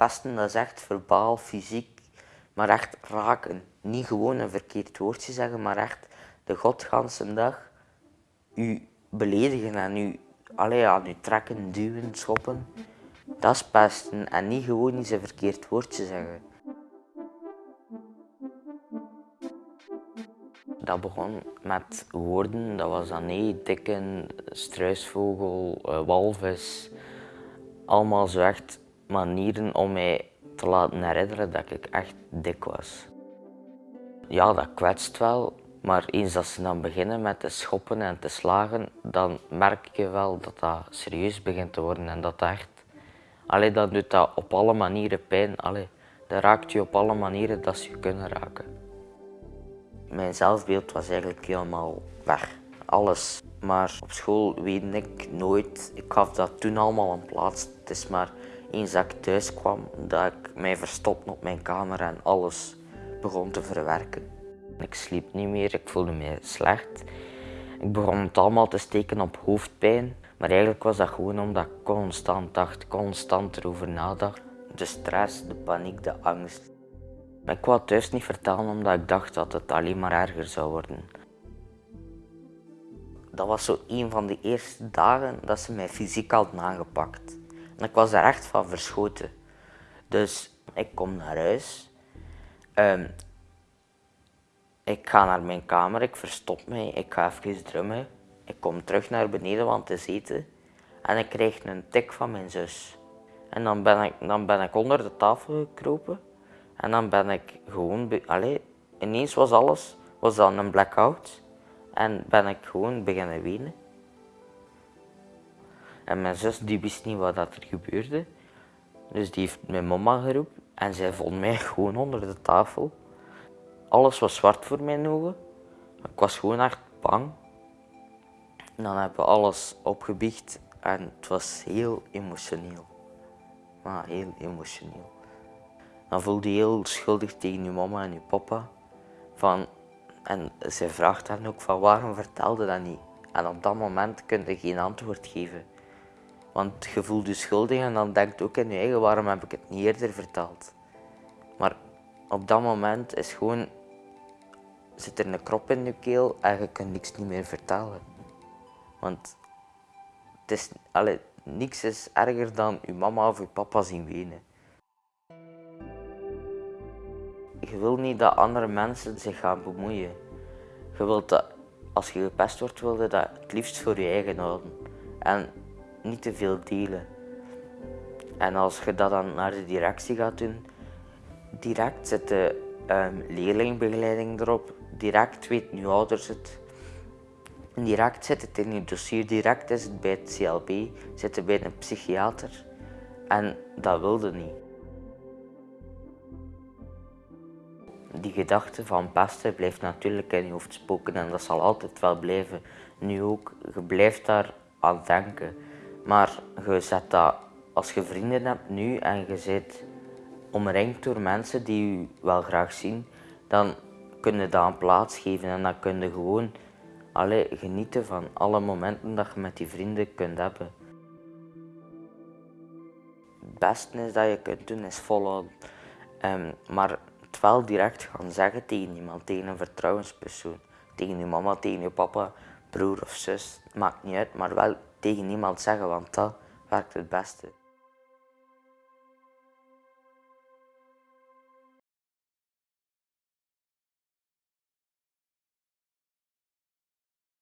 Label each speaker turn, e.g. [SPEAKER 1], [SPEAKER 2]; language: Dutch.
[SPEAKER 1] Pesten dat is echt verbaal, fysiek, maar echt raken. Niet gewoon een verkeerd woordje zeggen, maar echt de godganse dag u beledigen en u, allee, aan u trekken, duwen, schoppen. Dat is pesten en niet gewoon eens een verkeerd woordje zeggen. Dat begon met woorden, dat was dan nee, dikken, struisvogel, uh, walvis. Allemaal zo echt manieren om mij te laten herinneren dat ik echt dik was. Ja, dat kwetst wel, maar eens dat ze dan beginnen met te schoppen en te slagen, dan merk je wel dat dat serieus begint te worden en dat dat echt... Allee, dan doet dat op alle manieren pijn. Allee, dat raakt je op alle manieren dat ze je kunnen raken. Mijn zelfbeeld was eigenlijk helemaal weg. Alles. Maar op school weet ik nooit, ik gaf dat toen allemaal een plaats. Het is maar eens dat ik thuis kwam, dat ik mij verstopte op mijn kamer en alles begon te verwerken. Ik sliep niet meer, ik voelde me slecht. Ik begon het allemaal te steken op hoofdpijn. Maar eigenlijk was dat gewoon omdat ik constant dacht, constant erover nadacht. De stress, de paniek, de angst. Ik wou het thuis niet vertellen omdat ik dacht dat het alleen maar erger zou worden. Dat was zo een van de eerste dagen dat ze mij fysiek hadden aangepakt. Ik was daar echt van verschoten. Dus ik kom naar huis. Um, ik ga naar mijn kamer, ik verstop mij, ik ga even drummen. Ik kom terug naar beneden, want het is eten. En ik krijg een tik van mijn zus. En dan ben ik, dan ben ik onder de tafel gekropen. En dan ben ik gewoon... Allee, ineens was alles was dan een blackout. En ben ik gewoon beginnen wenen. En mijn zus die wist niet wat er gebeurde. Dus die heeft mijn mama geroepen. En zij vond mij gewoon onder de tafel. Alles was zwart voor mijn ogen. Ik was gewoon echt bang. En dan hebben we alles opgebiecht en het was heel emotioneel. Maar heel emotioneel. Dan voelde je heel schuldig tegen je mama en je papa. Van, en zij vraagt dan ook van waarom vertelde dat niet? En op dat moment kun je geen antwoord geven. Want je voelt je schuldig en dan denkt ook in je eigen waarom heb ik het niet eerder verteld. Maar op dat moment is gewoon zit er een krop in je keel en je kunt niks niet meer vertellen. Want het is, niks is erger dan je mama of je papa zien wenen. Je wil niet dat andere mensen zich gaan bemoeien. Je wilt dat als je gepest wordt, wil je dat het liefst voor je eigen houden. En niet te veel delen. En als je dat dan naar de directie gaat doen, direct zit de um, leerlingbegeleiding erop, direct weten uw ouders het. Direct zit het in je dossier, direct is het bij het CLB, zit het bij een psychiater. En dat wilde niet. Die gedachte van pesten blijft natuurlijk in je hoofd spoken en dat zal altijd wel blijven. Nu ook, je blijft daar aan denken. Maar je zet dat, als je vrienden hebt nu en je zit omringd door mensen die je wel graag zien, dan kun je dat een plaats geven en dan kun je gewoon alle, genieten van alle momenten dat je met die vrienden kunt hebben. Het beste is dat je kunt doen is volhouden. Um, maar het wel direct gaan zeggen tegen iemand, tegen een vertrouwenspersoon. Tegen je mama, tegen je papa, broer of zus, maakt niet uit, maar wel tegen iemand zeggen, want dat werkt het beste.